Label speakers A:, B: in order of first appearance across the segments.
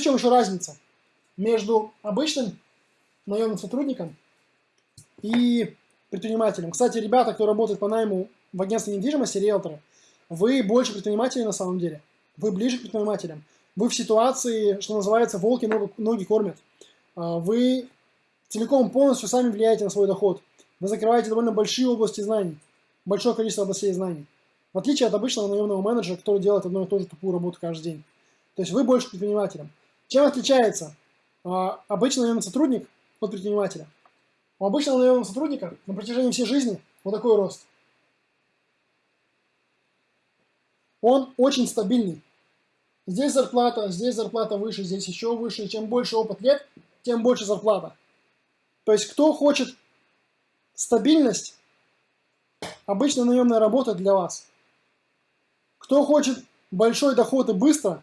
A: Чем еще разница между обычным наемным сотрудником и предпринимателем? Кстати, ребята, кто работает по найму в агентстве недвижимости, риэлторы, вы больше предприниматели на самом деле. Вы ближе к предпринимателям. Вы в ситуации, что называется, волки ноги кормят. А, вы целиком полностью сами влияете на свой доход. Вы закрываете довольно большие области знаний, большое количество областей знаний. В отличие от обычного наемного менеджера, который делает одну и ту же тупую работу каждый день. То есть вы больше предпринимателем. Чем отличается а, обычный наемный сотрудник от предпринимателя? У обычного наемного сотрудника на протяжении всей жизни вот такой рост. Он очень стабильный. Здесь зарплата, здесь зарплата выше, здесь еще выше. чем больше опыт лет, тем больше зарплата. То есть кто хочет стабильность, обычно наемная работа для вас. Кто хочет большой доход и быстро,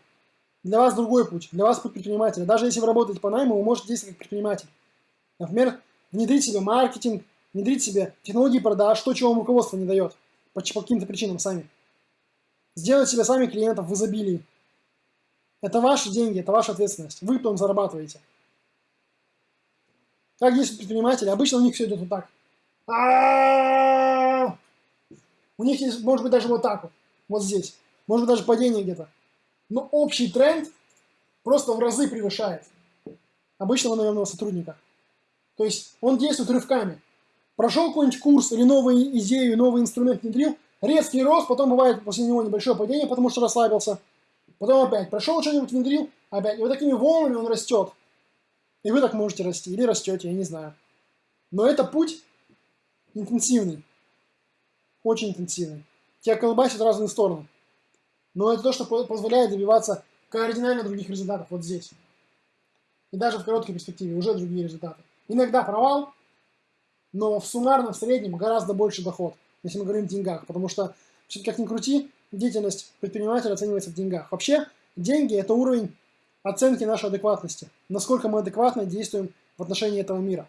A: для вас другой путь. Для вас путь предпринимателя. Даже если вы работаете по найму, вы можете действовать как предприниматель. Например, внедрить себе маркетинг, внедрить себе технологии продаж, то, чего вам руководство не дает. По, каким-то причинам сами. Сделать себе сами клиентов в изобилии. Это ваши деньги, это ваша ответственность. Вы потом зарабатываете. Как действуют предприниматели? Обычно у них все идет вот так. У них есть, может быть, даже вот так вот. Вот здесь. Может быть, даже падение где-то. Но общий тренд просто в разы превышает обычного наемного сотрудника. То есть он действует рывками. Прошел какой-нибудь курс или новую идею, новый инструмент внедрил, резкий рост, потом бывает после него небольшое падение, потому что расслабился. Потом опять прошел что-нибудь, внедрил, опять. И вот такими волнами он растет. И вы так можете расти, или растете, я не знаю. Но это путь интенсивный. Очень интенсивный. Тебя колбасит в разные стороны. Но это то, что позволяет добиваться кардинально других результатов вот здесь. И даже в короткой перспективе уже другие результаты. Иногда провал, но в суммарном, в среднем гораздо больше доход, если мы говорим о деньгах. Потому что, как ни крути, деятельность предпринимателя оценивается в деньгах. Вообще, деньги – это уровень оценки нашей адекватности. Насколько мы адекватно действуем в отношении этого мира.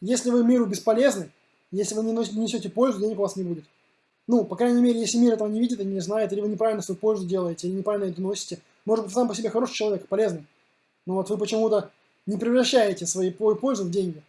A: Если вы миру бесполезны, если вы не несете пользу, денег у вас не будет. Ну, по крайней мере, если мир этого не видит и не знает, или вы неправильно свою пользу делаете, или неправильно это носите. Может быть, сам по себе хороший человек, полезный. Но вот вы почему-то не превращаете свои пользу в деньги.